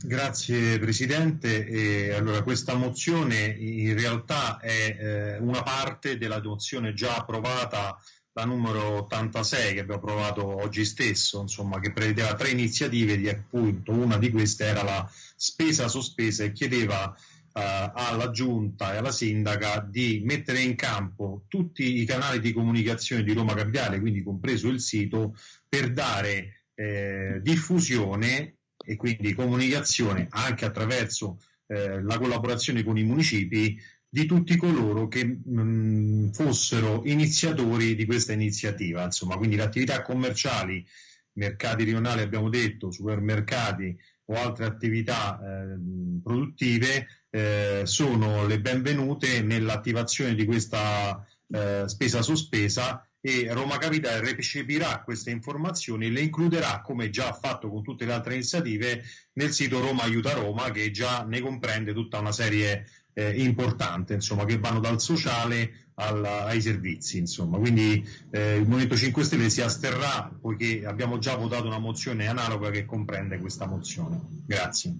Grazie Presidente. E allora, questa mozione in realtà è eh, una parte della mozione già approvata, la numero 86 che abbiamo approvato oggi stesso, insomma, che prevedeva tre iniziative, di appunto una di queste era la spesa sospesa e chiedeva eh, alla Giunta e alla Sindaca di mettere in campo tutti i canali di comunicazione di Roma Capitale, quindi compreso il sito, per dare eh, diffusione e quindi comunicazione anche attraverso eh, la collaborazione con i municipi di tutti coloro che mh, fossero iniziatori di questa iniziativa, insomma, quindi le attività commerciali, mercati rionali abbiamo detto, supermercati o altre attività eh, produttive eh, sono le benvenute nell'attivazione di questa eh, spesa sospesa e Roma Capitale recepirà queste informazioni e le includerà, come già ha fatto con tutte le altre iniziative, nel sito Roma Aiuta Roma, che già ne comprende tutta una serie eh, importante, insomma, che vanno dal sociale al, ai servizi. Insomma. Quindi eh, il Movimento 5 Stelle si asterrà poiché abbiamo già votato una mozione analoga che comprende questa mozione. Grazie.